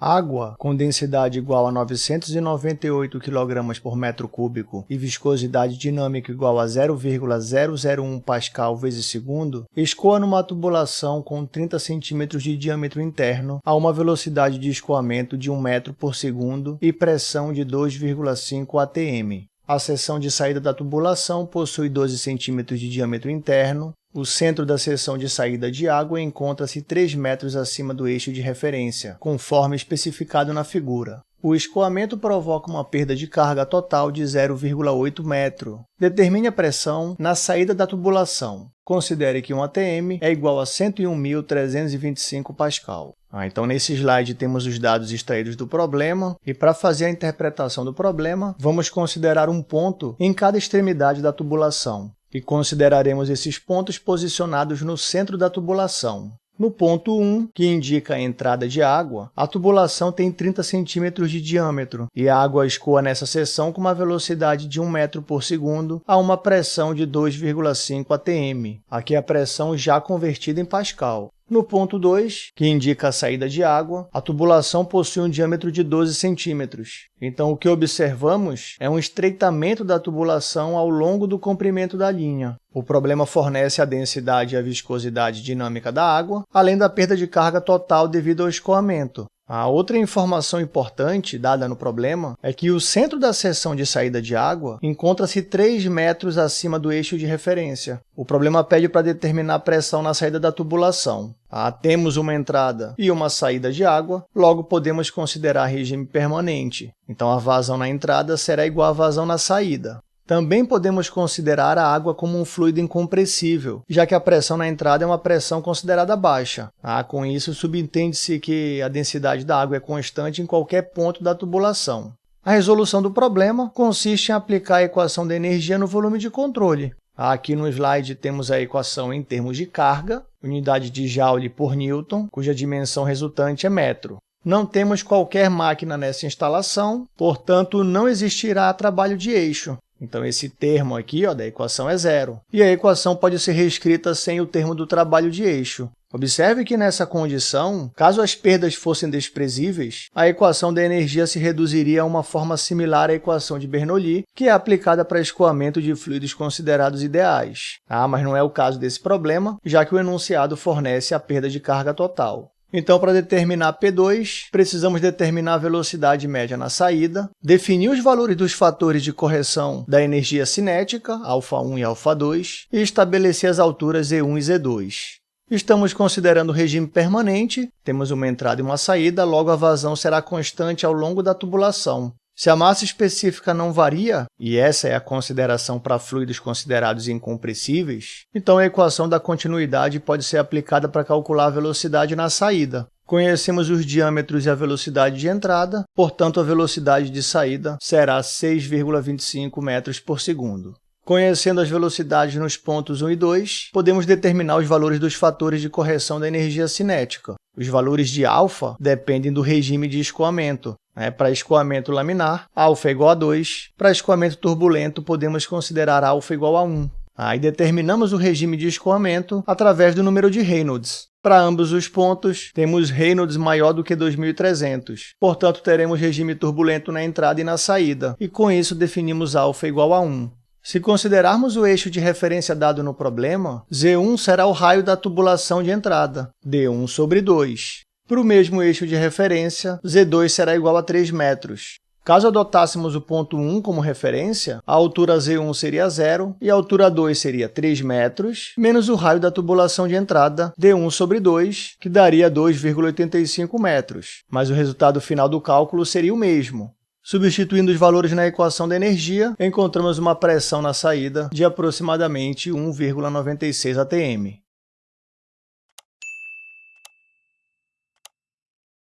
Água com densidade igual a 998 kg por metro cúbico e viscosidade dinâmica igual a 0,001 pascal vezes segundo, escoa numa tubulação com 30 cm de diâmetro interno a uma velocidade de escoamento de 1 metro por segundo e pressão de 2,5 atm. A seção de saída da tubulação possui 12 cm de diâmetro interno, o centro da seção de saída de água encontra-se 3 metros acima do eixo de referência, conforme especificado na figura. O escoamento provoca uma perda de carga total de 0,8 metro. Determine a pressão na saída da tubulação. Considere que um ATM é igual a 101.325 pascal. Ah, então, nesse slide, temos os dados extraídos do problema, e para fazer a interpretação do problema, vamos considerar um ponto em cada extremidade da tubulação e consideraremos esses pontos posicionados no centro da tubulação. No ponto 1, que indica a entrada de água, a tubulação tem 30 centímetros de diâmetro e a água escoa nessa seção com uma velocidade de 1 metro por segundo a uma pressão de 2,5 atm. Aqui a pressão já convertida em pascal. No ponto 2, que indica a saída de água, a tubulação possui um diâmetro de 12 centímetros. Então, o que observamos é um estreitamento da tubulação ao longo do comprimento da linha. O problema fornece a densidade e a viscosidade dinâmica da água, além da perda de carga total devido ao escoamento. A outra informação importante dada no problema é que o centro da seção de saída de água encontra-se 3 metros acima do eixo de referência. O problema pede para determinar a pressão na saída da tubulação. Ah, temos uma entrada e uma saída de água, logo podemos considerar regime permanente. Então, a vazão na entrada será igual à vazão na saída. Também podemos considerar a água como um fluido incompressível, já que a pressão na entrada é uma pressão considerada baixa. Ah, com isso, subentende-se que a densidade da água é constante em qualquer ponto da tubulação. A resolução do problema consiste em aplicar a equação da energia no volume de controle. Aqui no slide temos a equação em termos de carga, unidade de Joule por Newton, cuja dimensão resultante é metro. Não temos qualquer máquina nessa instalação, portanto, não existirá trabalho de eixo. Então, esse termo aqui ó, da equação é zero. E a equação pode ser reescrita sem o termo do trabalho de eixo. Observe que nessa condição, caso as perdas fossem desprezíveis, a equação da energia se reduziria a uma forma similar à equação de Bernoulli, que é aplicada para escoamento de fluidos considerados ideais. Ah, mas não é o caso desse problema, já que o enunciado fornece a perda de carga total. Então, para determinar P2, precisamos determinar a velocidade média na saída, definir os valores dos fatores de correção da energia cinética, α1 e α2, e estabelecer as alturas E1 e Z2. Estamos considerando o regime permanente, temos uma entrada e uma saída, logo a vazão será constante ao longo da tubulação. Se a massa específica não varia, e essa é a consideração para fluidos considerados incompressíveis, então a equação da continuidade pode ser aplicada para calcular a velocidade na saída. Conhecemos os diâmetros e a velocidade de entrada, portanto, a velocidade de saída será 6,25 metros por segundo. Conhecendo as velocidades nos pontos 1 e 2, podemos determinar os valores dos fatores de correção da energia cinética. Os valores de alfa dependem do regime de escoamento, né? Para escoamento laminar, é igual a 2. Para escoamento turbulento, podemos considerar alfa igual a 1. Aí determinamos o regime de escoamento através do número de Reynolds. Para ambos os pontos, temos Reynolds maior do que 2.300. Portanto, teremos regime turbulento na entrada e na saída, e com isso definimos alfa igual a 1. Se considerarmos o eixo de referência dado no problema, Z1 será o raio da tubulação de entrada, D1 sobre 2. Para o mesmo eixo de referência, Z2 será igual a 3 metros. Caso adotássemos o ponto 1 como referência, a altura Z1 seria zero e a altura 2 seria 3 metros, menos o raio da tubulação de entrada, D1 sobre 2, que daria 2,85 metros. Mas o resultado final do cálculo seria o mesmo. Substituindo os valores na equação da energia, encontramos uma pressão na saída de aproximadamente 1,96 atm.